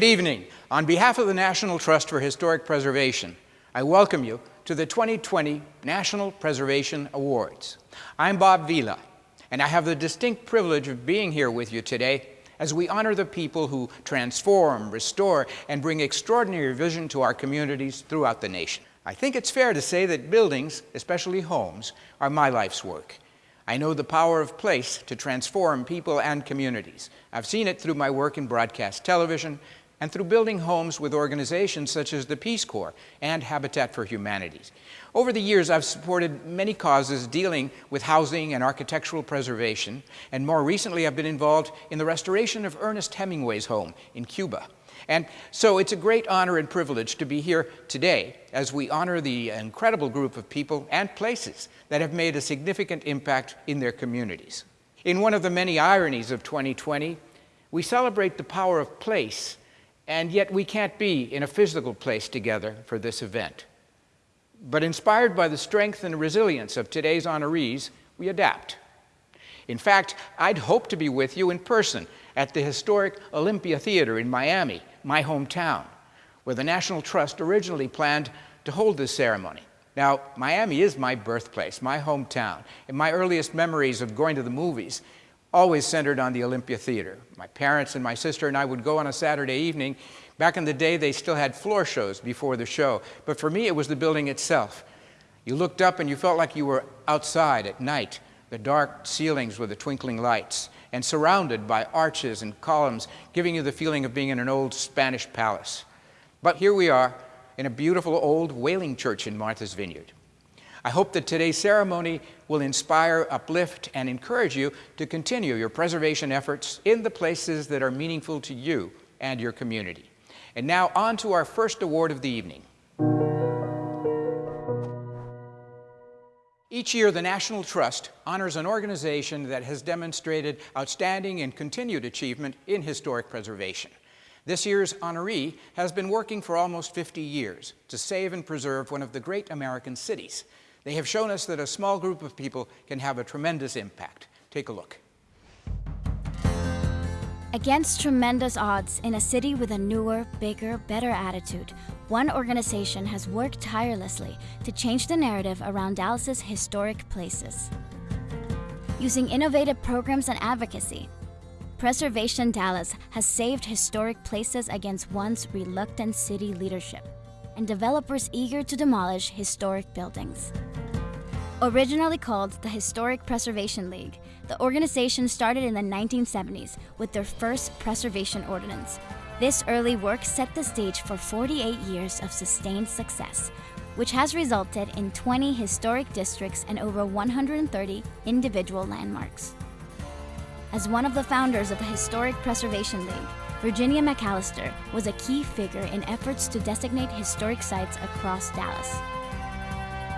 Good evening. On behalf of the National Trust for Historic Preservation, I welcome you to the 2020 National Preservation Awards. I'm Bob Vila, and I have the distinct privilege of being here with you today as we honor the people who transform, restore, and bring extraordinary vision to our communities throughout the nation. I think it's fair to say that buildings, especially homes, are my life's work. I know the power of place to transform people and communities. I've seen it through my work in broadcast television, and through building homes with organizations such as the Peace Corps and Habitat for Humanity. Over the years, I've supported many causes dealing with housing and architectural preservation, and more recently, I've been involved in the restoration of Ernest Hemingway's home in Cuba. And so it's a great honor and privilege to be here today as we honor the incredible group of people and places that have made a significant impact in their communities. In one of the many ironies of 2020, we celebrate the power of place and yet we can't be in a physical place together for this event. But inspired by the strength and resilience of today's honorees, we adapt. In fact, I'd hope to be with you in person at the historic Olympia Theater in Miami, my hometown, where the National Trust originally planned to hold this ceremony. Now, Miami is my birthplace, my hometown, and my earliest memories of going to the movies always centered on the Olympia Theater. My parents and my sister and I would go on a Saturday evening. Back in the day, they still had floor shows before the show, but for me, it was the building itself. You looked up and you felt like you were outside at night, the dark ceilings with the twinkling lights, and surrounded by arches and columns, giving you the feeling of being in an old Spanish palace. But here we are in a beautiful old whaling church in Martha's Vineyard. I hope that today's ceremony will inspire, uplift, and encourage you to continue your preservation efforts in the places that are meaningful to you and your community. And now on to our first award of the evening. Each year, the National Trust honors an organization that has demonstrated outstanding and continued achievement in historic preservation. This year's honoree has been working for almost 50 years to save and preserve one of the great American cities, they have shown us that a small group of people can have a tremendous impact. Take a look. Against tremendous odds, in a city with a newer, bigger, better attitude, one organization has worked tirelessly to change the narrative around Dallas's historic places. Using innovative programs and advocacy, Preservation Dallas has saved historic places against once reluctant city leadership and developers eager to demolish historic buildings. Originally called the Historic Preservation League, the organization started in the 1970s with their first preservation ordinance. This early work set the stage for 48 years of sustained success, which has resulted in 20 historic districts and over 130 individual landmarks. As one of the founders of the Historic Preservation League, Virginia McAlester was a key figure in efforts to designate historic sites across Dallas.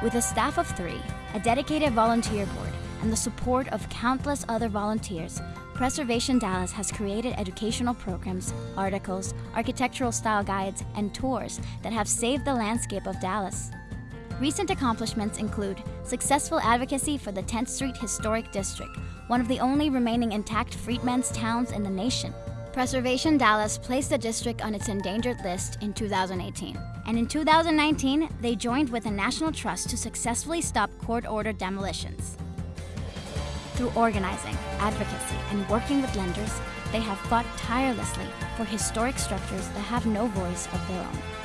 With a staff of three, a dedicated volunteer board, and the support of countless other volunteers, Preservation Dallas has created educational programs, articles, architectural style guides, and tours that have saved the landscape of Dallas. Recent accomplishments include successful advocacy for the 10th Street Historic District, one of the only remaining intact freedmen's towns in the nation, Preservation Dallas placed the district on its endangered list in 2018. And in 2019, they joined with the National Trust to successfully stop court-ordered demolitions. Through organizing, advocacy, and working with lenders, they have fought tirelessly for historic structures that have no voice of their own.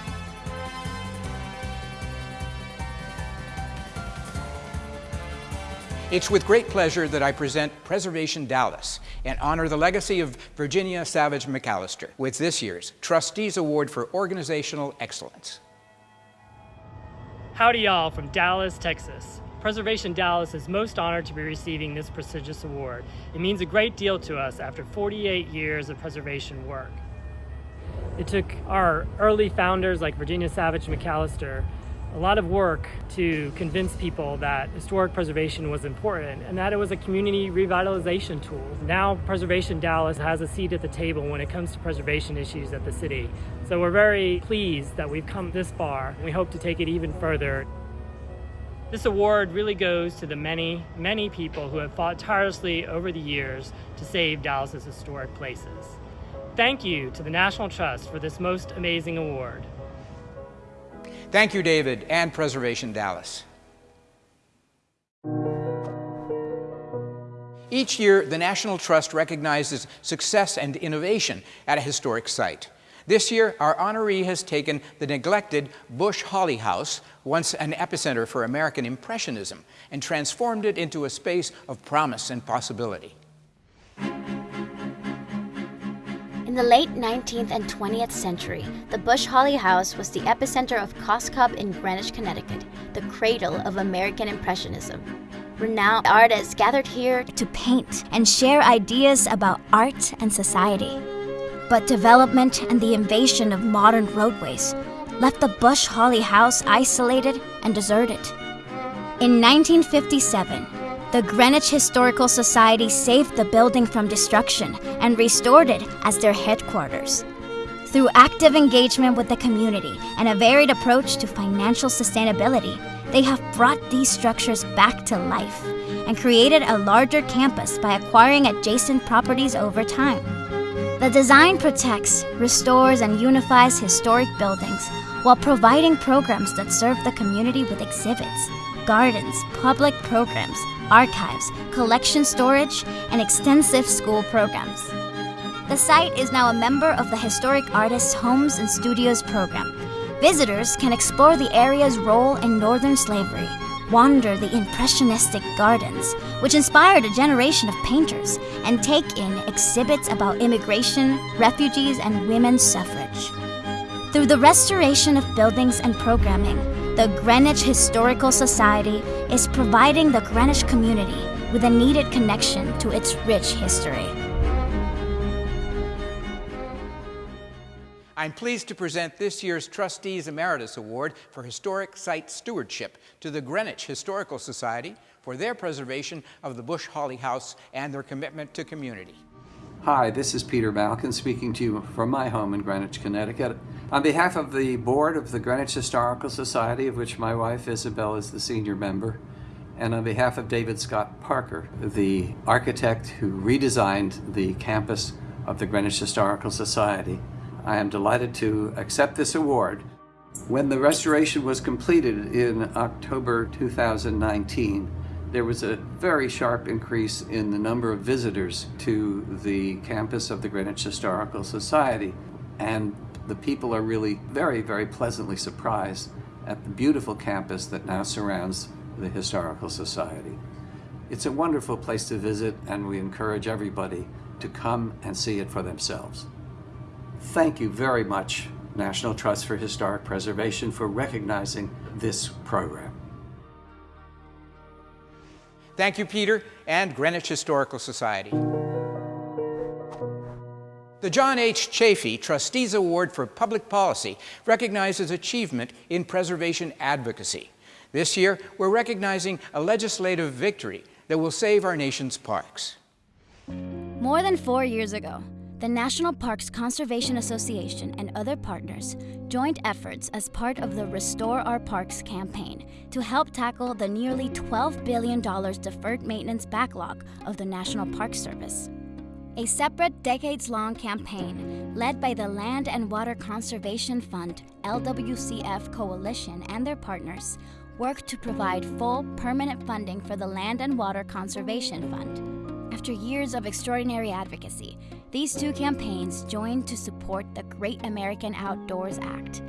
It's with great pleasure that I present Preservation Dallas and honor the legacy of Virginia Savage McAlester with this year's Trustees Award for Organizational Excellence. Howdy y'all from Dallas, Texas. Preservation Dallas is most honored to be receiving this prestigious award. It means a great deal to us after 48 years of preservation work. It took our early founders like Virginia Savage McAlester a lot of work to convince people that historic preservation was important and that it was a community revitalization tool. Now Preservation Dallas has a seat at the table when it comes to preservation issues at the city. So we're very pleased that we've come this far. We hope to take it even further. This award really goes to the many, many people who have fought tirelessly over the years to save Dallas's historic places. Thank you to the National Trust for this most amazing award. Thank you, David, and Preservation Dallas. Each year, the National Trust recognizes success and innovation at a historic site. This year, our honoree has taken the neglected Bush Holley House, once an epicenter for American Impressionism, and transformed it into a space of promise and possibility. The late 19th and 20th century, the Bush Holley House was the epicenter of Cos Cob in Greenwich, Connecticut, the cradle of American Impressionism. Renowned artists gathered here to paint and share ideas about art and society. But development and the invasion of modern roadways left the Bush Holley House isolated and deserted. In 1957, the Greenwich Historical Society saved the building from destruction and restored it as their headquarters. Through active engagement with the community and a varied approach to financial sustainability, they have brought these structures back to life and created a larger campus by acquiring adjacent properties over time. The design protects, restores, and unifies historic buildings while providing programs that serve the community with exhibits, gardens, public programs, archives, collection storage, and extensive school programs. The site is now a member of the Historic Artists Homes and Studios program. Visitors can explore the area's role in Northern slavery, wander the Impressionistic gardens, which inspired a generation of painters, and take in exhibits about immigration, refugees, and women's suffrage. Through the restoration of buildings and programming, the Greenwich Historical Society is providing the Greenwich community with a needed connection to its rich history. I'm pleased to present this year's Trustees Emeritus Award for Historic Site Stewardship to the Greenwich Historical Society for their preservation of the Bush Holley House and their commitment to community. Hi, this is Peter Malkin speaking to you from my home in Greenwich, Connecticut. On behalf of the board of the Greenwich Historical Society, of which my wife Isabel is the senior member, and on behalf of David Scott Parker, the architect who redesigned the campus of the Greenwich Historical Society, I am delighted to accept this award. When the restoration was completed in October 2019, there was a very sharp increase in the number of visitors to the campus of the Greenwich Historical Society. And the people are really very, very pleasantly surprised at the beautiful campus that now surrounds the Historical Society. It's a wonderful place to visit and we encourage everybody to come and see it for themselves. Thank you very much, National Trust for Historic Preservation, for recognizing this program. Thank you, Peter, and Greenwich Historical Society. The John H. Chafee Trustees Award for Public Policy recognizes achievement in preservation advocacy. This year, we're recognizing a legislative victory that will save our nation's parks. More than four years ago, the National Parks Conservation Association and other partners joined efforts as part of the Restore Our Parks campaign to help tackle the nearly $12 billion deferred maintenance backlog of the National Park Service. A separate decades long campaign led by the Land and Water Conservation Fund, LWCF Coalition, and their partners worked to provide full, permanent funding for the Land and Water Conservation Fund. After years of extraordinary advocacy, these two campaigns joined to support the Great American Outdoors Act,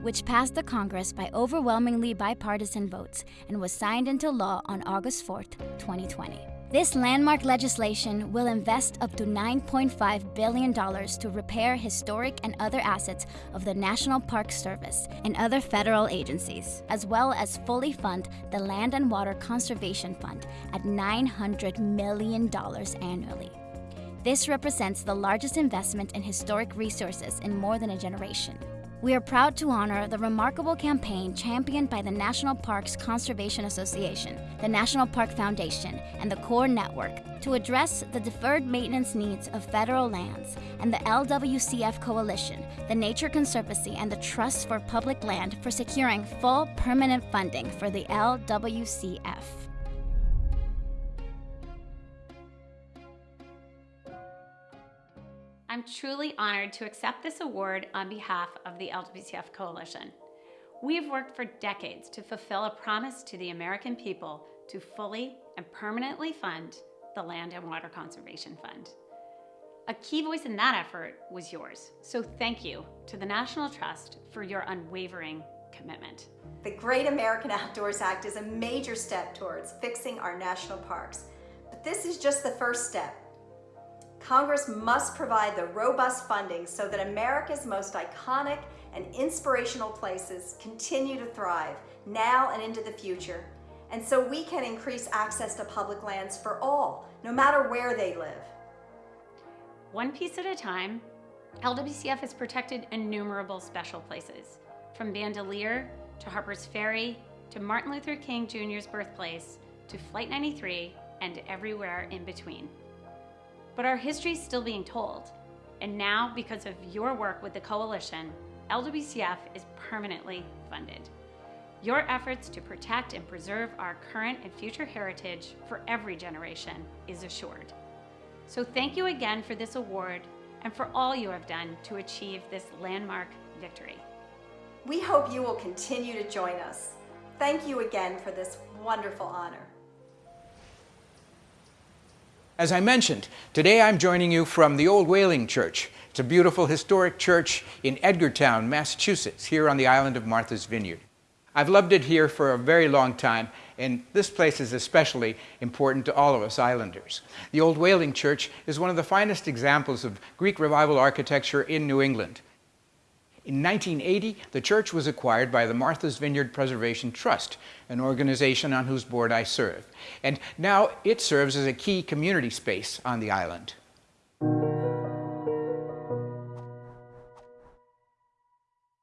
which passed the Congress by overwhelmingly bipartisan votes and was signed into law on August 4, 2020. This landmark legislation will invest up to $9.5 billion to repair historic and other assets of the National Park Service and other federal agencies, as well as fully fund the Land and Water Conservation Fund at $900 million annually. This represents the largest investment in historic resources in more than a generation. We are proud to honor the remarkable campaign championed by the National Parks Conservation Association, the National Park Foundation, and the CORE Network to address the deferred maintenance needs of federal lands, and the LWCF Coalition, the Nature Conservancy, and the Trust for Public Land for securing full permanent funding for the LWCF. I'm truly honored to accept this award on behalf of the LWCF Coalition. We have worked for decades to fulfill a promise to the American people to fully and permanently fund the Land and Water Conservation Fund. A key voice in that effort was yours, so thank you to the National Trust for your unwavering commitment. The Great American Outdoors Act is a major step towards fixing our national parks, but this is just the first step. Congress must provide the robust funding so that America's most iconic and inspirational places continue to thrive now and into the future. And so we can increase access to public lands for all, no matter where they live. One piece at a time, LWCF has protected innumerable special places, from Bandelier to Harper's Ferry to Martin Luther King Jr.'s birthplace to Flight 93 and everywhere in between. But our history is still being told. And now, because of your work with the Coalition, LWCF is permanently funded. Your efforts to protect and preserve our current and future heritage for every generation is assured. So thank you again for this award and for all you have done to achieve this landmark victory. We hope you will continue to join us. Thank you again for this wonderful honor. As I mentioned, today I'm joining you from the Old Whaling Church. It's a beautiful historic church in Edgartown, Massachusetts, here on the island of Martha's Vineyard. I've loved it here for a very long time, and this place is especially important to all of us islanders. The Old Whaling Church is one of the finest examples of Greek Revival architecture in New England. In 1980, the church was acquired by the Martha's Vineyard Preservation Trust, an organization on whose board I serve. And now it serves as a key community space on the island.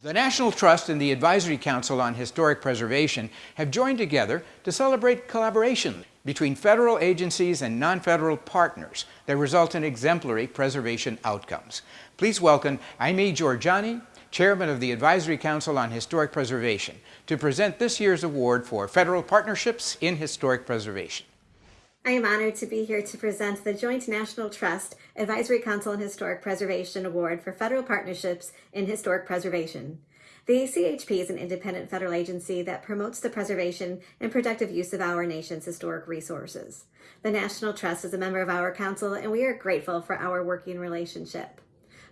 The National Trust and the Advisory Council on Historic Preservation have joined together to celebrate collaboration between federal agencies and non-federal partners that result in exemplary preservation outcomes. Please welcome Aimee Jorjani, Chairman of the Advisory Council on Historic Preservation, to present this year's award for Federal Partnerships in Historic Preservation. I am honored to be here to present the Joint National Trust Advisory Council on Historic Preservation Award for Federal Partnerships in Historic Preservation. The CHP is an independent federal agency that promotes the preservation and productive use of our nation's historic resources. The National Trust is a member of our council and we are grateful for our working relationship.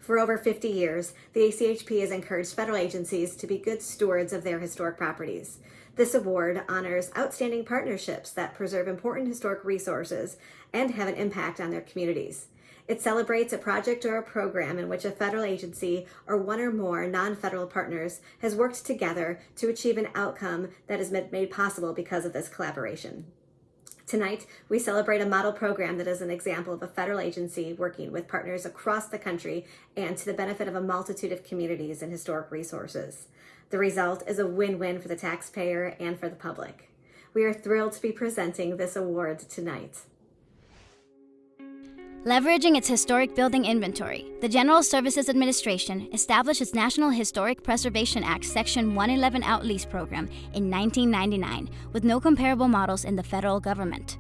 For over 50 years, the ACHP has encouraged federal agencies to be good stewards of their historic properties. This award honors outstanding partnerships that preserve important historic resources and have an impact on their communities. It celebrates a project or a program in which a federal agency or one or more non-federal partners has worked together to achieve an outcome that been made possible because of this collaboration. Tonight, we celebrate a model program that is an example of a federal agency working with partners across the country and to the benefit of a multitude of communities and historic resources. The result is a win-win for the taxpayer and for the public. We are thrilled to be presenting this award tonight. Leveraging its historic building inventory, the General Services Administration established its National Historic Preservation Act Section 111 Outlease Program in 1999 with no comparable models in the federal government.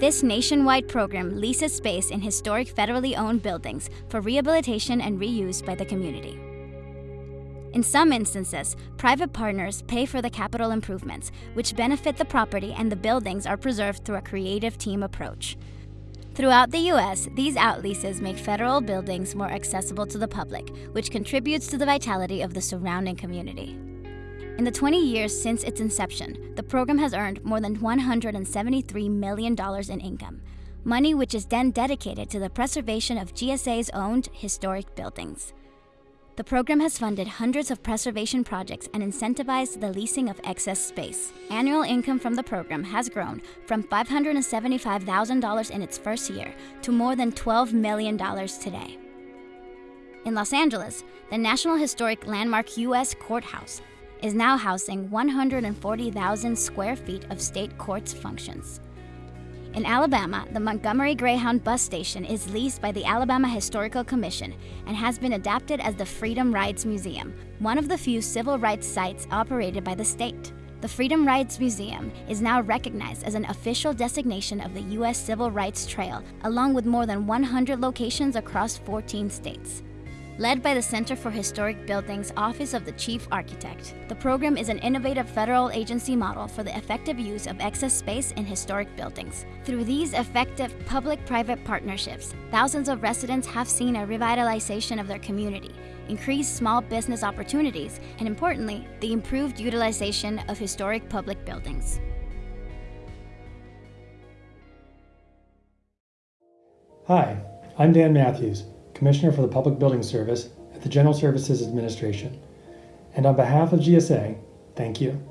This nationwide program leases space in historic federally owned buildings for rehabilitation and reuse by the community. In some instances, private partners pay for the capital improvements, which benefit the property and the buildings are preserved through a creative team approach. Throughout the U.S., these outleases make federal buildings more accessible to the public, which contributes to the vitality of the surrounding community. In the 20 years since its inception, the program has earned more than $173 million in income, money which is then dedicated to the preservation of GSA's owned historic buildings. The program has funded hundreds of preservation projects and incentivized the leasing of excess space. Annual income from the program has grown from $575,000 in its first year to more than $12 million today. In Los Angeles, the National Historic Landmark U.S. Courthouse is now housing 140,000 square feet of state courts functions. In Alabama, the Montgomery Greyhound bus station is leased by the Alabama Historical Commission and has been adapted as the Freedom Rides Museum, one of the few civil rights sites operated by the state. The Freedom Rides Museum is now recognized as an official designation of the U.S. Civil Rights Trail, along with more than 100 locations across 14 states. Led by the Center for Historic Buildings Office of the Chief Architect, the program is an innovative federal agency model for the effective use of excess space in historic buildings. Through these effective public private partnerships, thousands of residents have seen a revitalization of their community, increased small business opportunities, and importantly, the improved utilization of historic public buildings. Hi, I'm Dan Mathews Commissioner for the Public Building Service at the General Services Administration. And on behalf of GSA, thank you.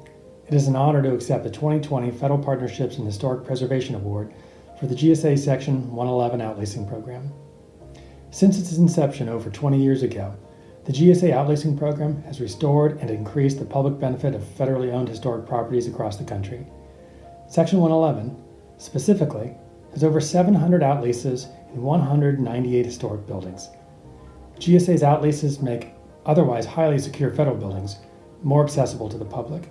It is an honor to accept the 2020 Federal Partnerships in Historic Preservation Award for the GSA Section 111 Outleasing Program. Since its inception over 20 years ago, the GSA Outleasing Program has restored and increased the public benefit of federally owned historic properties across the country. Section 111, specifically, has over 700 outleases in 198 historic buildings. GSA's outleases make otherwise highly secure federal buildings more accessible to the public.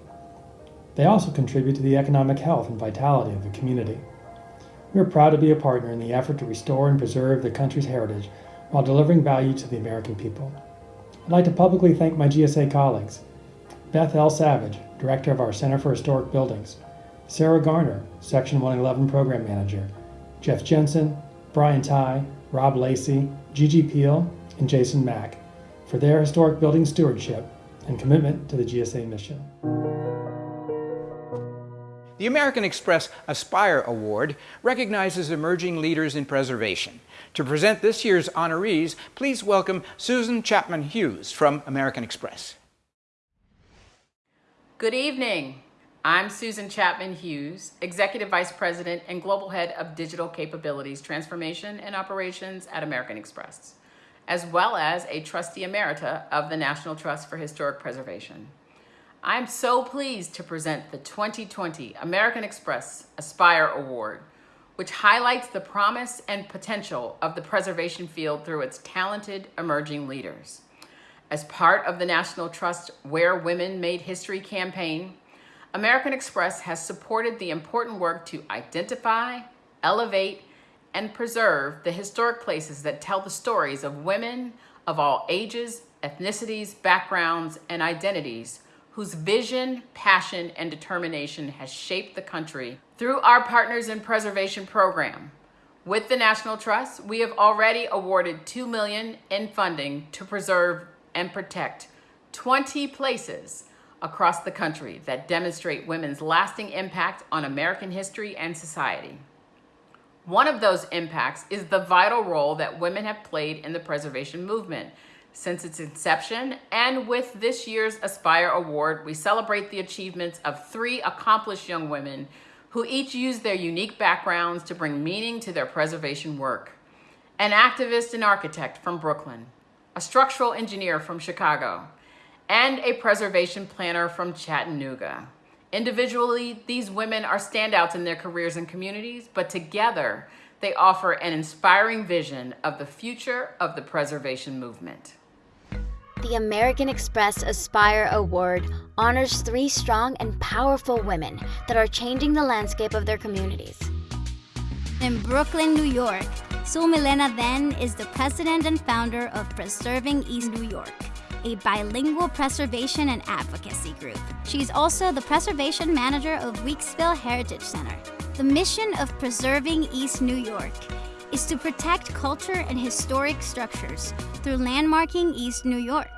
They also contribute to the economic health and vitality of the community. We are proud to be a partner in the effort to restore and preserve the country's heritage while delivering value to the American people. I'd like to publicly thank my GSA colleagues, Beth L. Savage, Director of our Center for Historic Buildings, Sarah Garner, Section 111 Program Manager, Jeff Jensen, Brian Ty, Rob Lacey, Gigi Peel, and Jason Mack for their historic building stewardship and commitment to the GSA mission. The American Express Aspire Award recognizes emerging leaders in preservation. To present this year's honorees, please welcome Susan Chapman Hughes from American Express. Good evening. I'm Susan Chapman Hughes, Executive Vice President and Global Head of Digital Capabilities, Transformation, and Operations at American Express, as well as a Trustee Emerita of the National Trust for Historic Preservation. I'm so pleased to present the 2020 American Express Aspire Award, which highlights the promise and potential of the preservation field through its talented emerging leaders. As part of the National Trust Where Women Made History campaign, American Express has supported the important work to identify, elevate, and preserve the historic places that tell the stories of women of all ages, ethnicities, backgrounds, and identities whose vision, passion, and determination has shaped the country through our Partners in Preservation program. With the National Trust, we have already awarded $2 million in funding to preserve and protect 20 places across the country that demonstrate women's lasting impact on American history and society. One of those impacts is the vital role that women have played in the preservation movement. Since its inception, and with this year's Aspire Award, we celebrate the achievements of three accomplished young women who each used their unique backgrounds to bring meaning to their preservation work. An activist and architect from Brooklyn, a structural engineer from Chicago, and a preservation planner from Chattanooga. Individually, these women are standouts in their careers and communities, but together they offer an inspiring vision of the future of the preservation movement. The American Express Aspire Award honors three strong and powerful women that are changing the landscape of their communities. In Brooklyn, New York, Zulmilena Then is the president and founder of Preserving East New York a bilingual preservation and advocacy group. She's also the preservation manager of Weeksville Heritage Center. The mission of Preserving East New York is to protect culture and historic structures through landmarking East New York.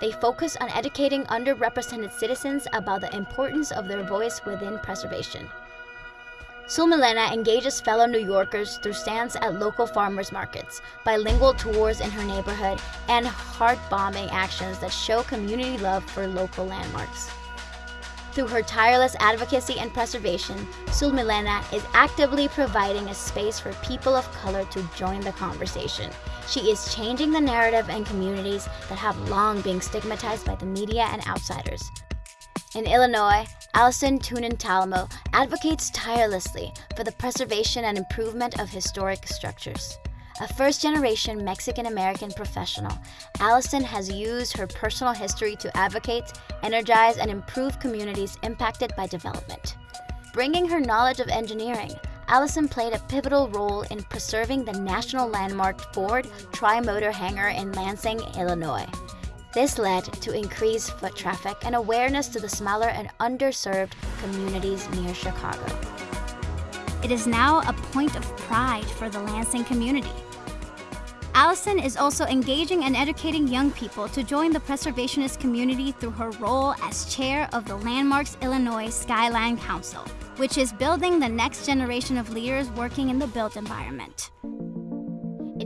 They focus on educating underrepresented citizens about the importance of their voice within preservation. Zulmilena engages fellow New Yorkers through stands at local farmers markets, bilingual tours in her neighborhood, and heart-bombing actions that show community love for local landmarks. Through her tireless advocacy and preservation, Zulmilena is actively providing a space for people of color to join the conversation. She is changing the narrative in communities that have long been stigmatized by the media and outsiders. In Illinois, Allison Tunin Talamo advocates tirelessly for the preservation and improvement of historic structures. A first generation Mexican American professional, Allison has used her personal history to advocate, energize, and improve communities impacted by development. Bringing her knowledge of engineering, Allison played a pivotal role in preserving the national landmark Ford Tri-Motor Hangar in Lansing, Illinois. This led to increased foot traffic and awareness to the smaller and underserved communities near Chicago. It is now a point of pride for the Lansing community. Allison is also engaging and educating young people to join the preservationist community through her role as chair of the Landmarks Illinois Skyline Council, which is building the next generation of leaders working in the built environment.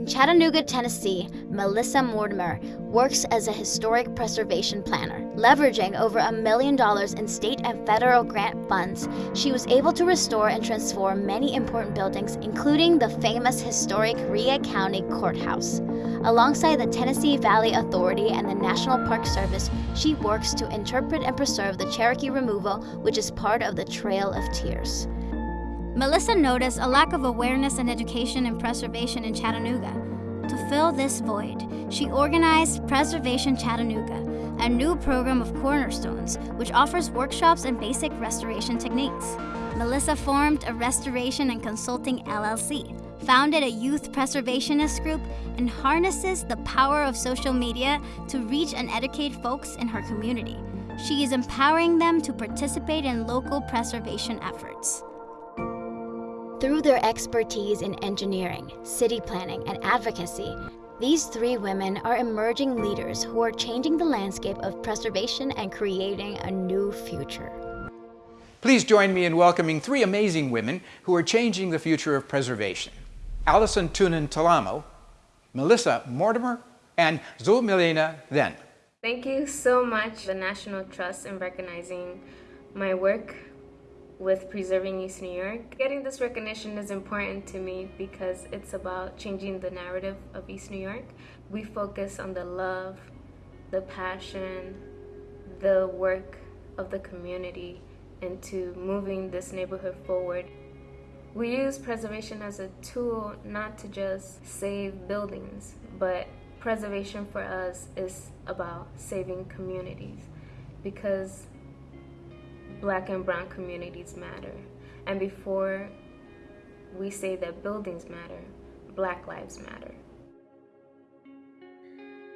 In Chattanooga, Tennessee, Melissa Mortimer works as a historic preservation planner. Leveraging over a million dollars in state and federal grant funds, she was able to restore and transform many important buildings, including the famous historic Rhea County Courthouse. Alongside the Tennessee Valley Authority and the National Park Service, she works to interpret and preserve the Cherokee removal, which is part of the Trail of Tears. Melissa noticed a lack of awareness and education in preservation in Chattanooga. To fill this void, she organized Preservation Chattanooga, a new program of cornerstones which offers workshops and basic restoration techniques. Melissa formed a restoration and consulting LLC, founded a youth preservationist group, and harnesses the power of social media to reach and educate folks in her community. She is empowering them to participate in local preservation efforts. Through their expertise in engineering, city planning, and advocacy, these three women are emerging leaders who are changing the landscape of preservation and creating a new future. Please join me in welcoming three amazing women who are changing the future of preservation. Allison Tunin Talamo, Melissa Mortimer, and Zulmilena Then. Thank you so much, the National Trust, in recognizing my work with preserving East New York. Getting this recognition is important to me because it's about changing the narrative of East New York. We focus on the love, the passion, the work of the community into moving this neighborhood forward. We use preservation as a tool not to just save buildings, but preservation for us is about saving communities because black and brown communities matter. And before we say that buildings matter, black lives matter.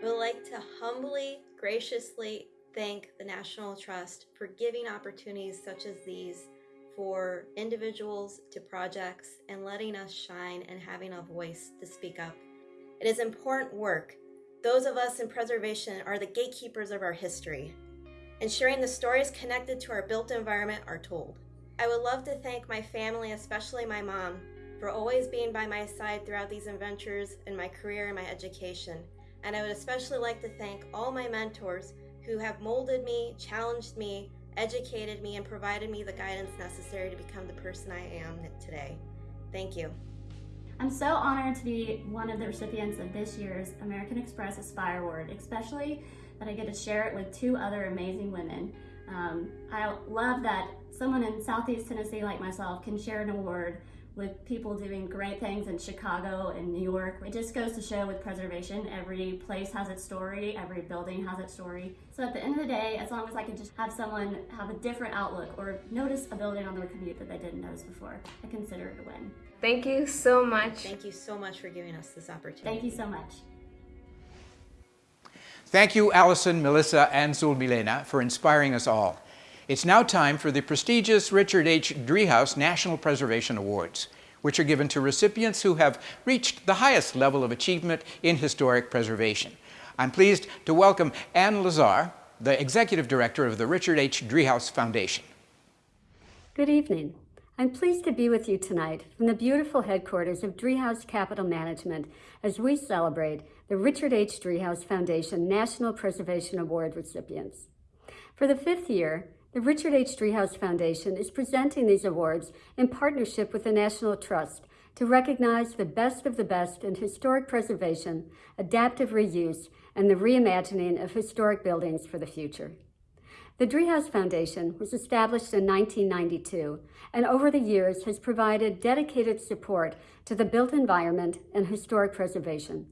We would like to humbly, graciously thank the National Trust for giving opportunities such as these for individuals to projects and letting us shine and having a voice to speak up. It is important work. Those of us in preservation are the gatekeepers of our history ensuring the stories connected to our built environment are told. I would love to thank my family, especially my mom, for always being by my side throughout these adventures in my career and my education. And I would especially like to thank all my mentors who have molded me, challenged me, educated me, and provided me the guidance necessary to become the person I am today. Thank you. I'm so honored to be one of the recipients of this year's American Express Aspire Award, especially that I get to share it with two other amazing women. Um, I love that someone in Southeast Tennessee like myself can share an award with people doing great things in Chicago and New York. It just goes to show with preservation, every place has its story, every building has its story. So at the end of the day, as long as I can just have someone have a different outlook or notice a building on their commute that they didn't notice before, I consider it a win. Thank you so much. Thank you so much for giving us this opportunity. Thank you so much. Thank you, Allison, Melissa, and Zulmilena for inspiring us all. It's now time for the prestigious Richard H. Driehaus National Preservation Awards. which are given to recipients who have reached the highest level of achievement in historic preservation. I'm pleased to welcome Anne Lazar, the Executive Director of the Richard H. Driehaus Foundation. Good evening. I'm pleased to be with you tonight from the beautiful headquarters of Driehaus Capital Management as we celebrate the Richard H. Driehaus Foundation National Preservation Award recipients. For the fifth year, the Richard H. Driehaus Foundation is presenting these awards in partnership with the National Trust to recognize the best of the best in historic preservation, adaptive reuse, and the reimagining of historic buildings for the future. The Driehaus Foundation was established in 1992 and over the years has provided dedicated support to the built environment and historic preservation.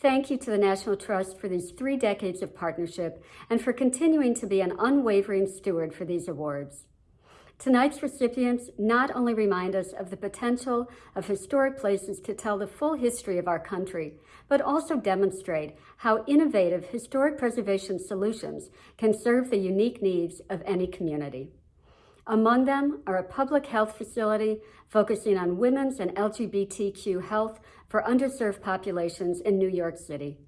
Thank you to the National Trust for these three decades of partnership and for continuing to be an unwavering steward for these awards. Tonight's recipients not only remind us of the potential of historic places to tell the full history of our country, but also demonstrate how innovative historic preservation solutions can serve the unique needs of any community. Among them are a public health facility focusing on women's and LGBTQ health for underserved populations in New York City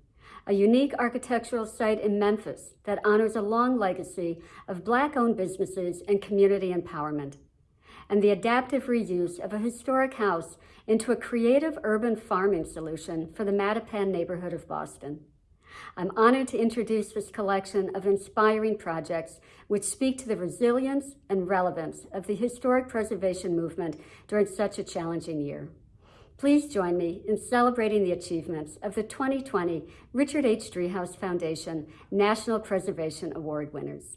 a unique architectural site in Memphis that honors a long legacy of Black-owned businesses and community empowerment, and the adaptive reuse of a historic house into a creative urban farming solution for the Mattapan neighborhood of Boston. I'm honored to introduce this collection of inspiring projects which speak to the resilience and relevance of the historic preservation movement during such a challenging year. Please join me in celebrating the achievements of the 2020 Richard H. Driehaus Foundation National Preservation Award winners.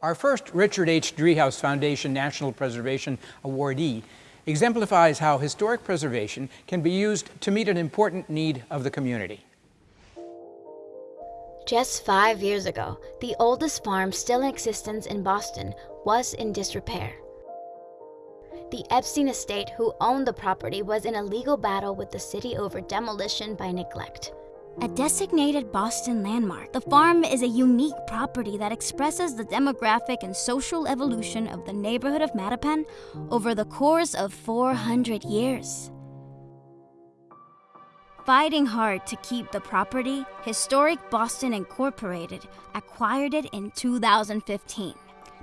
Our first Richard H. Driehaus Foundation National Preservation Awardee exemplifies how historic preservation can be used to meet an important need of the community. Just five years ago, the oldest farm still in existence in Boston was in disrepair. The Epstein estate, who owned the property, was in a legal battle with the city over demolition by neglect. A designated Boston landmark, the farm is a unique property that expresses the demographic and social evolution of the neighborhood of Mattapan over the course of 400 years. Fighting hard to keep the property, Historic Boston Incorporated acquired it in 2015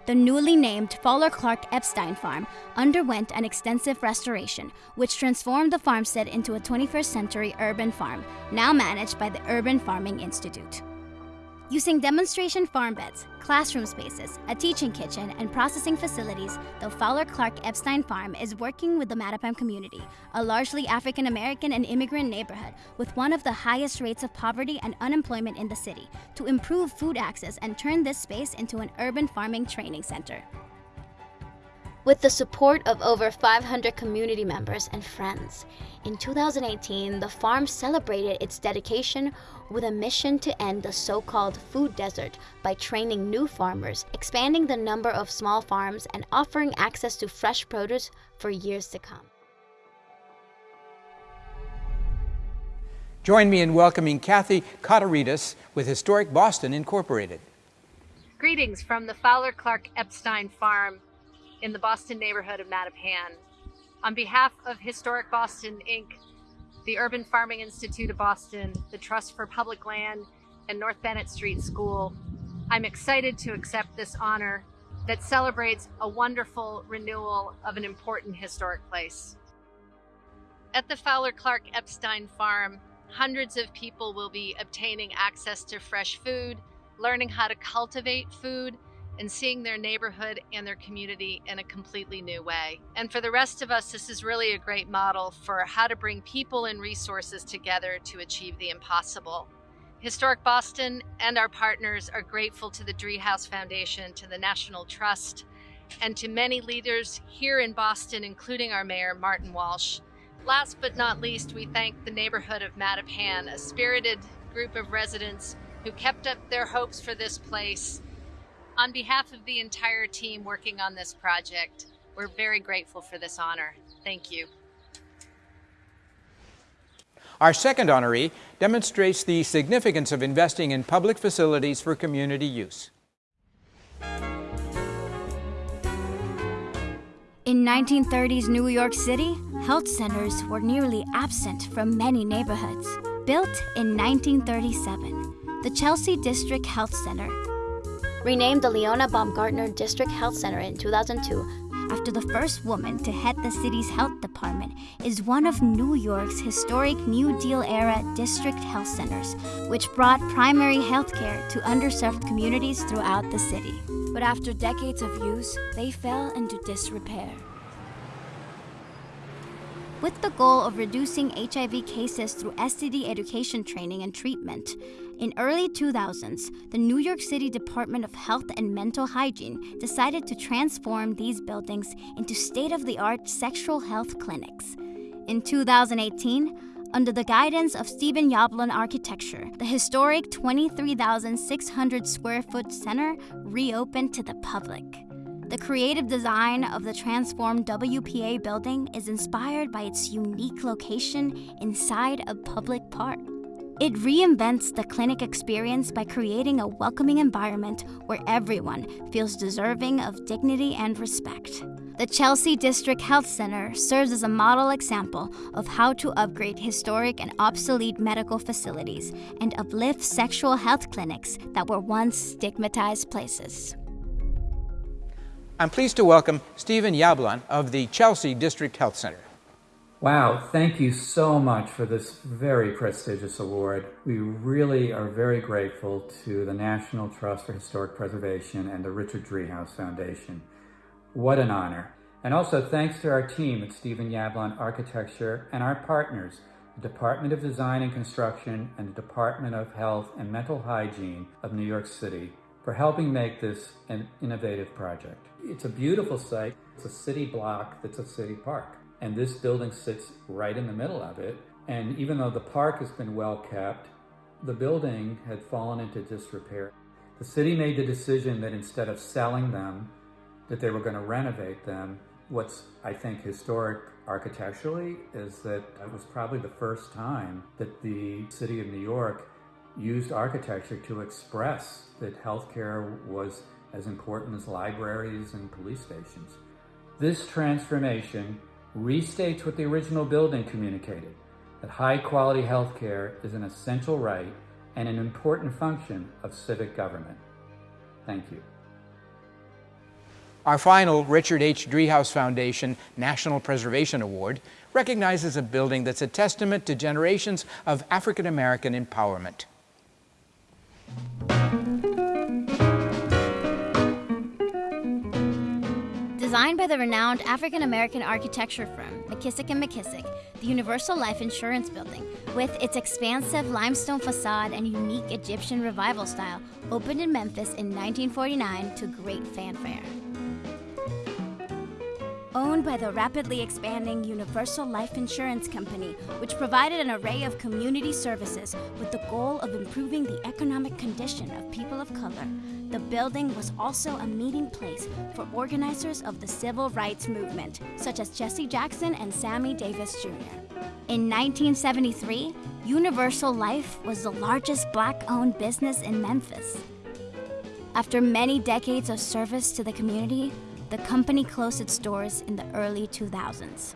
the newly named Fowler Clark Epstein Farm underwent an extensive restoration, which transformed the farmstead into a 21st century urban farm, now managed by the Urban Farming Institute. Using demonstration farm beds, classroom spaces, a teaching kitchen, and processing facilities, the Fowler Clark Epstein Farm is working with the Mattapan community, a largely African American and immigrant neighborhood with one of the highest rates of poverty and unemployment in the city, to improve food access and turn this space into an urban farming training center. With the support of over 500 community members and friends, in 2018, the farm celebrated its dedication with a mission to end the so-called food desert by training new farmers, expanding the number of small farms, and offering access to fresh produce for years to come. Join me in welcoming Kathy Kottaridis with Historic Boston Incorporated. Greetings from the Fowler Clark Epstein Farm in the Boston neighborhood of Mattapan. On behalf of Historic Boston, Inc., the Urban Farming Institute of Boston, the Trust for Public Land, and North Bennet Street School, I'm excited to accept this honor that celebrates a wonderful renewal of an important historic place. At the Fowler Clark Epstein Farm, hundreds of people will be obtaining access to fresh food, learning how to cultivate food, and seeing their neighborhood and their community in a completely new way. And for the rest of us, this is really a great model for how to bring people and resources together to achieve the impossible. Historic Boston and our partners are grateful to the Driehaus Foundation, to the National Trust, and to many leaders here in Boston, including our mayor, Martin Walsh. Last but not least, we thank the neighborhood of Mattapan, a spirited group of residents who kept up their hopes for this place on behalf of the entire team working on this project, we're very grateful for this honor. Thank you. Our second honoree demonstrates the significance of investing in public facilities for community use. In 1930s New York City, health centers were nearly absent from many neighborhoods. Built in 1937, the Chelsea District Health Center, renamed the Leona Baumgartner District Health Center in 2002 after the first woman to head the city's health department, is one of New York's historic New Deal era district health centers, which brought primary health care to underserved communities throughout the city but after decades of use, they fell into disrepair. With the goal of reducing HIV cases through STD education training and treatment, in early 2000s, the New York City Department of Health and Mental Hygiene decided to transform these buildings into state-of-the-art sexual health clinics. In 2018, under the guidance of Stephen Yablon Architecture, the historic 23,600 square foot center reopened to the public. The creative design of the transformed WPA building is inspired by its unique location inside a public park. It reinvents the clinic experience by creating a welcoming environment where everyone feels deserving of dignity and respect. The Chelsea District Health Center serves as a model example of how to upgrade historic and obsolete medical facilities and uplift sexual health clinics that were once stigmatized places. I'm pleased to welcome Stephen Yablon of the Chelsea District Health Center. Wow, thank you so much for this very prestigious award. We really are very grateful to the National Trust for Historic Preservation and the Richard Driehaus Foundation. What an honor. And also thanks to our team at Stephen Yablon Architecture and our partners, the Department of Design and Construction and the Department of Health and Mental Hygiene of New York City for helping make this an innovative project. It's a beautiful site. It's a city block that's a city park and this building sits right in the middle of it. And even though the park has been well kept, the building had fallen into disrepair. The city made the decision that instead of selling them, that they were going to renovate them. What's, I think, historic architecturally is that it was probably the first time that the city of New York used architecture to express that healthcare was as important as libraries and police stations. This transformation restates what the original building communicated, that high quality healthcare is an essential right and an important function of civic government. Thank you. Our final Richard H. Driehaus Foundation National Preservation Award recognizes a building that's a testament to generations of African American empowerment. Designed by the renowned African American architecture firm McKissick & McKissick, the Universal Life Insurance Building, with its expansive limestone facade and unique Egyptian revival style, opened in Memphis in 1949 to great fanfare. Owned by the rapidly expanding Universal Life Insurance Company, which provided an array of community services with the goal of improving the economic condition of people of color, the building was also a meeting place for organizers of the civil rights movement, such as Jesse Jackson and Sammy Davis Jr. In 1973, Universal Life was the largest black owned business in Memphis. After many decades of service to the community, the company closed its doors in the early 2000s.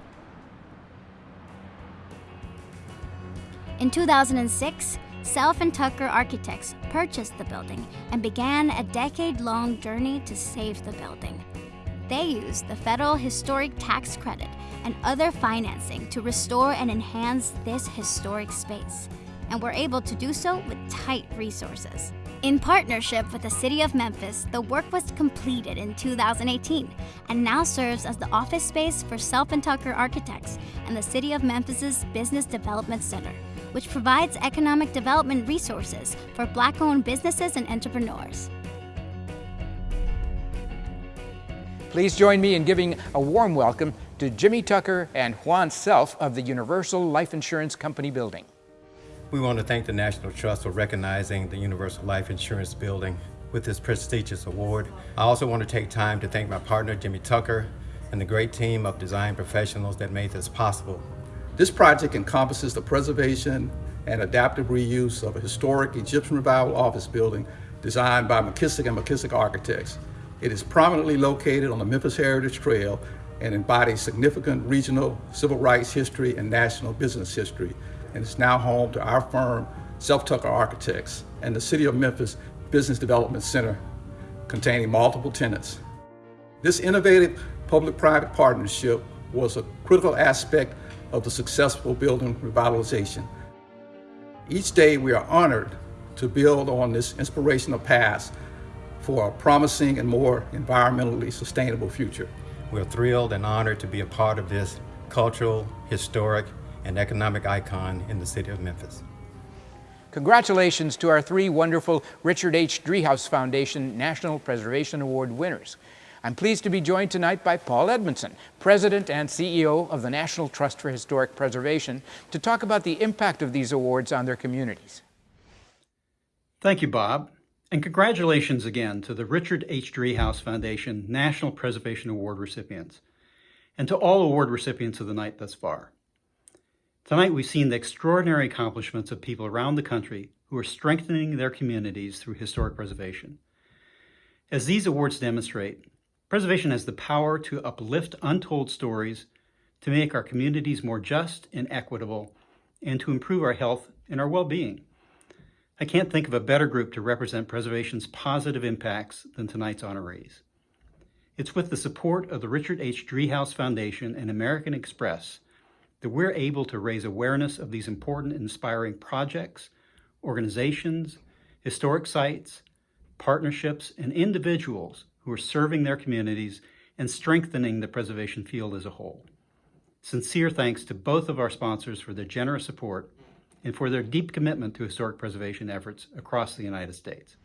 In 2006, Self and Tucker Architects purchased the building and began a decade long journey to save the building. They used the federal historic tax credit and other financing to restore and enhance this historic space, and were able to do so with tight resources. In partnership with the City of Memphis, the work was completed in 2018 and now serves as the office space for Self and Tucker Architects and the City of Memphis's Business Development Center which provides economic development resources for black owned businesses and entrepreneurs. Please join me in giving a warm welcome to Jimmy Tucker and Juan Self of the Universal Life Insurance Company building. We want to thank the National Trust for recognizing the Universal Life Insurance Building with this prestigious award. I also want to take time to thank my partner, Jimmy Tucker, and the great team of design professionals that made this possible. This project encompasses the preservation and adaptive reuse of a historic Egyptian revival office building designed by McKissick and McKissick Architects. It is prominently located on the Memphis Heritage Trail and embodies significant regional civil rights history and national business history, and is now home to our firm, Self Tucker Architects, and the City of Memphis Business Development Center, containing multiple tenants. This innovative public-private partnership was a critical aspect of the successful building revitalization. Each day we are honored to build on this inspirational past for a promising and more environmentally sustainable future. We're thrilled and honored to be a part of this cultural, historic, and economic icon in the city of Memphis. Congratulations to our three wonderful Richard H. Driehaus Foundation National Preservation Award winners. I'm pleased to be joined tonight by Paul Edmondson, President and CEO of the National Trust for Historic Preservation, to talk about the impact of these awards on their communities. Thank you, Bob. And congratulations again to the Richard H. Driehaus Foundation National Preservation Award recipients, and to all award recipients of the night thus far. Tonight we've seen the extraordinary accomplishments of people around the country who are strengthening their communities through historic preservation. As these awards demonstrate, Preservation has the power to uplift untold stories, to make our communities more just and equitable, and to improve our health and our well-being. I can't think of a better group to represent preservation's positive impacts than tonight's honorees. It's with the support of the Richard H. Driehaus Foundation and American Express that we're able to raise awareness of these important inspiring projects, organizations, historic sites, partnerships, and individuals who are serving their communities and strengthening the preservation field as a whole. Sincere thanks to both of our sponsors for their generous support and for their deep commitment to historic preservation efforts across the United States.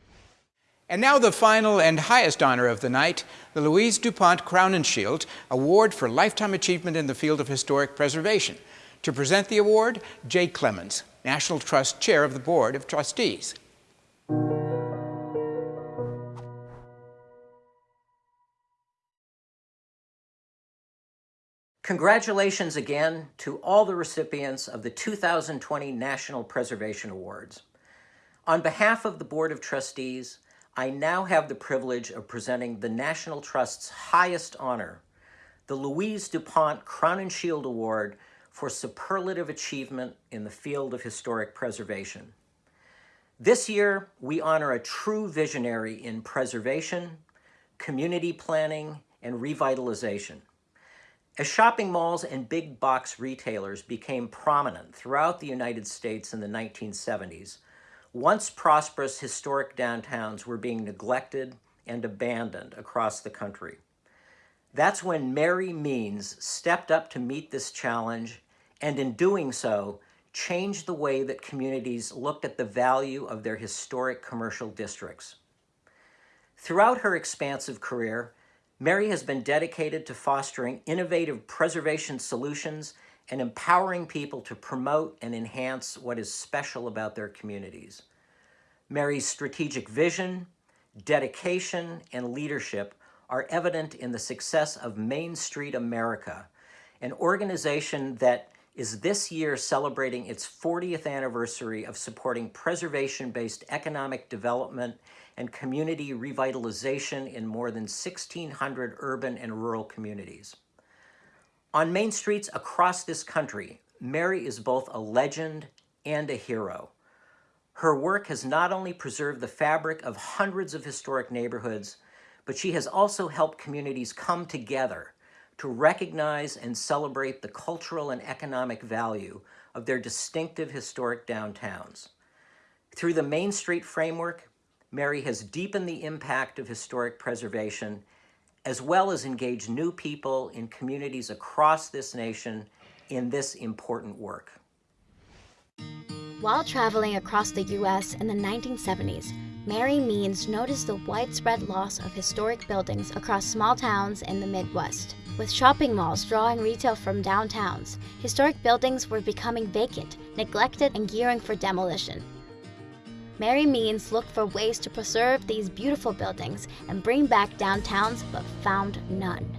And now the final and highest honor of the night, the Louise DuPont Crowninshield Award for Lifetime Achievement in the Field of Historic Preservation. To present the award, Jay Clemens, National Trust Chair of the Board of Trustees. Congratulations again to all the recipients of the 2020 National Preservation Awards. On behalf of the Board of Trustees, I now have the privilege of presenting the National Trust's highest honor, the Louise DuPont Crowninshield Award for Superlative Achievement in the Field of Historic Preservation. This year, we honor a true visionary in preservation, community planning, and revitalization. As shopping malls and big box retailers became prominent throughout the United States in the 1970s, once prosperous historic downtowns were being neglected and abandoned across the country. That's when Mary Means stepped up to meet this challenge and in doing so, changed the way that communities looked at the value of their historic commercial districts. Throughout her expansive career, Mary has been dedicated to fostering innovative preservation solutions and empowering people to promote and enhance what is special about their communities. Mary's strategic vision, dedication, and leadership are evident in the success of Main Street America, an organization that is this year celebrating its 40th anniversary of supporting preservation-based economic development and community revitalization in more than 1,600 urban and rural communities. On main streets across this country, Mary is both a legend and a hero. Her work has not only preserved the fabric of hundreds of historic neighborhoods, but she has also helped communities come together to recognize and celebrate the cultural and economic value of their distinctive historic downtowns. Through the Main Street framework, Mary has deepened the impact of historic preservation, as well as engaged new people in communities across this nation in this important work. While traveling across the U.S. in the 1970s, Mary Means noticed the widespread loss of historic buildings across small towns in the Midwest. With shopping malls drawing retail from downtowns, historic buildings were becoming vacant, neglected, and gearing for demolition. Mary Means looked for ways to preserve these beautiful buildings and bring back downtowns, but found none.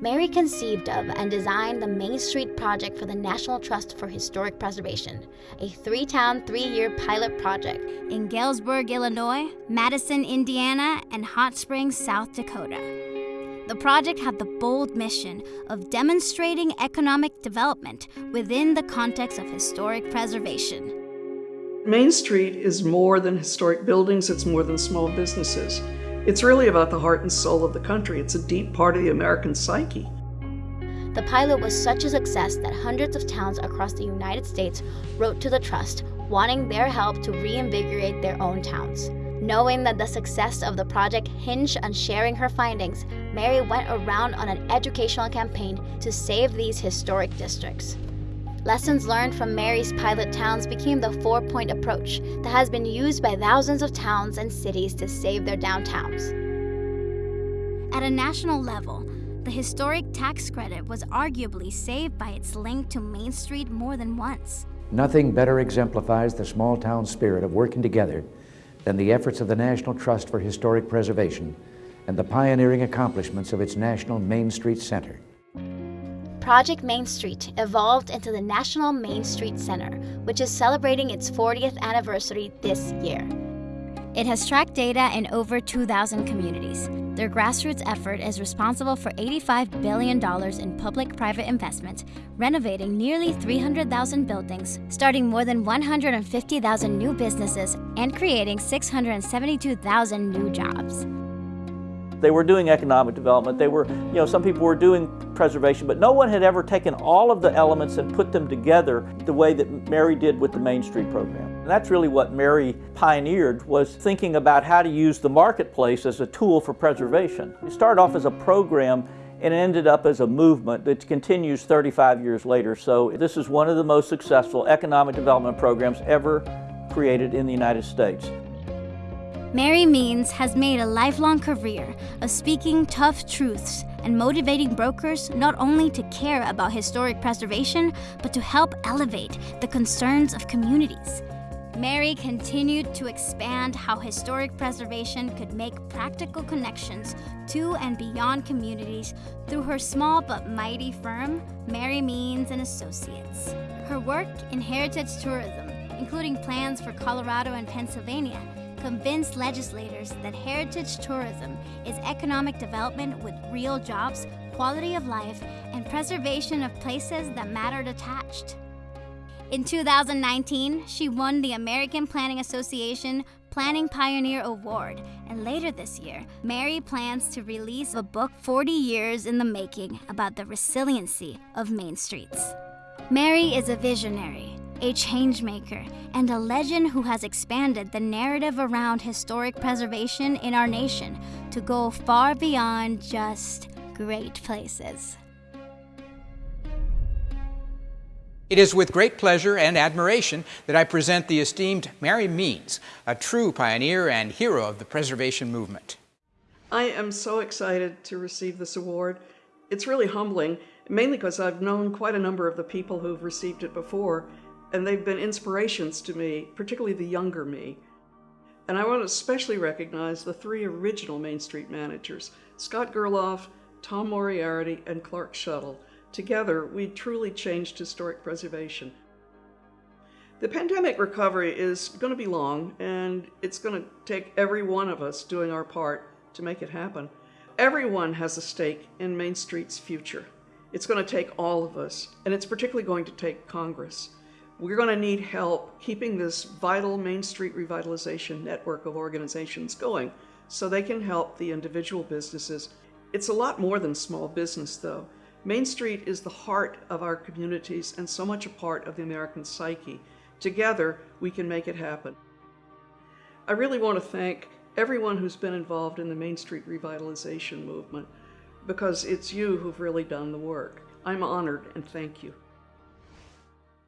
Mary conceived of and designed the Main Street Project for the National Trust for Historic Preservation, a three town, three year pilot project in Galesburg, Illinois, Madison, Indiana, and Hot Springs, South Dakota. The project had the bold mission of demonstrating economic development within the context of historic preservation. Main Street is more than historic buildings, it's more than small businesses. It's really about the heart and soul of the country. It's a deep part of the American psyche. The pilot was such a success that hundreds of towns across the United States wrote to the Trust wanting their help to reinvigorate their own towns. Knowing that the success of the project hinged on sharing her findings, Mary went around on an educational campaign to save these historic districts. Lessons learned from Mary's pilot towns became the four point approach that has been used by thousands of towns and cities to save their downtowns. At a national level, the historic tax credit was arguably saved by its link to Main Street more than once. Nothing better exemplifies the small town spirit of working together than the efforts of the National Trust for Historic Preservation and the pioneering accomplishments of its National Main Street Center. Project Main Street evolved into the National Main Street Center, which is celebrating its 40th anniversary this year. It has tracked data in over 2,000 communities. Their grassroots effort is responsible for $85 billion in public private investment, renovating nearly 300,000 buildings, starting more than 150,000 new businesses, and creating 672,000 new jobs. They were doing economic development. They were, you know, some people were doing preservation, but no one had ever taken all of the elements and put them together the way that Mary did with the Main Street program. And that's really what Mary pioneered was thinking about how to use the marketplace as a tool for preservation. It started off as a program and it ended up as a movement that continues 35 years later. So this is one of the most successful economic development programs ever created in the United States. Mary Means has made a lifelong career of speaking tough truths and motivating brokers not only to care about historic preservation, but to help elevate the concerns of communities. Mary continued to expand how historic preservation could make practical connections to and beyond communities through her small but mighty firm, Mary Means and Associates. Her work in heritage tourism, including plans for Colorado and Pennsylvania, convinced legislators that heritage tourism is economic development with real jobs, quality of life, and preservation of places that mattered attached. In 2019, she won the American Planning Association Planning Pioneer Award, and later this year, Mary plans to release a book 40 years in the making about the resiliency of Main Streets. Mary is a visionary a changemaker, and a legend who has expanded the narrative around historic preservation in our nation to go far beyond just great places. It is with great pleasure and admiration that I present the esteemed Mary Means, a true pioneer and hero of the preservation movement. I am so excited to receive this award. It's really humbling, mainly because I've known quite a number of the people who've received it before, and they've been inspirations to me, particularly the younger me. And I want to especially recognize the three original Main Street managers, Scott Gerloff, Tom Moriarty, and Clark Schoettle. Together, we truly changed historic preservation. The pandemic recovery is going to be long, and it's going to take every one of us doing our part to make it happen. Everyone has a stake in Main Street's future. It's going to take all of us, and it's particularly going to take Congress. We're going to need help keeping this vital Main Street revitalization network of organizations going so they can help the individual businesses. It's a lot more than small business, though. Main Street is the heart of our communities and so much a part of the American psyche. Together, we can make it happen. I really want to thank everyone who's been involved in the Main Street revitalization movement because it's you who've really done the work. I'm honored and thank you.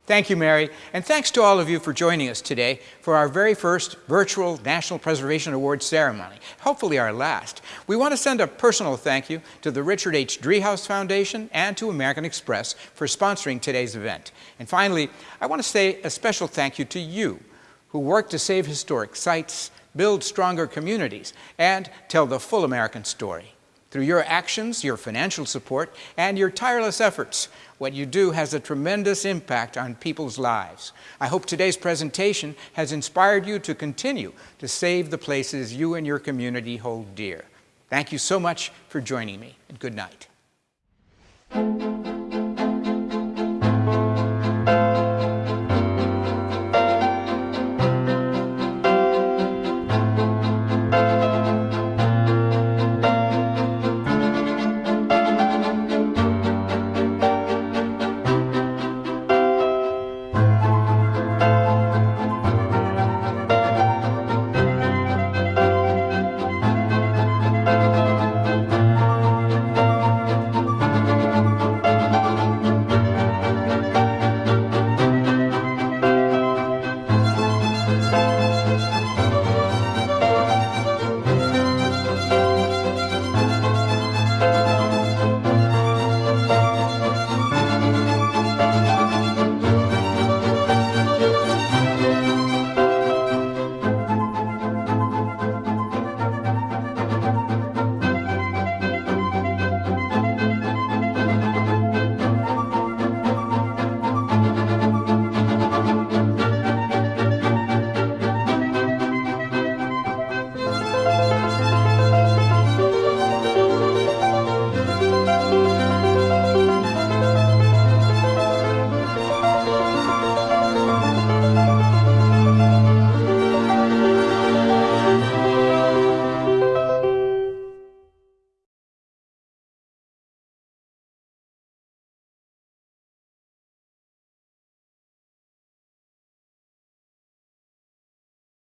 Thank you, Mary, and thanks to all of you for joining us today for our very first virtual National Preservation Award ceremony, hopefully our last. We want to send a personal thank you to the Richard H. Driehaus Foundation and to American Express for sponsoring today's event. And finally, I want to say a special thank you to you who work to save historic sites, build stronger communities, and tell the full American story. Through your actions, your financial support, and your tireless efforts, what you do has a tremendous impact on people's lives. I hope today's presentation has inspired you to continue to save the places you and your community hold dear. Thank you so much for joining me, and good night.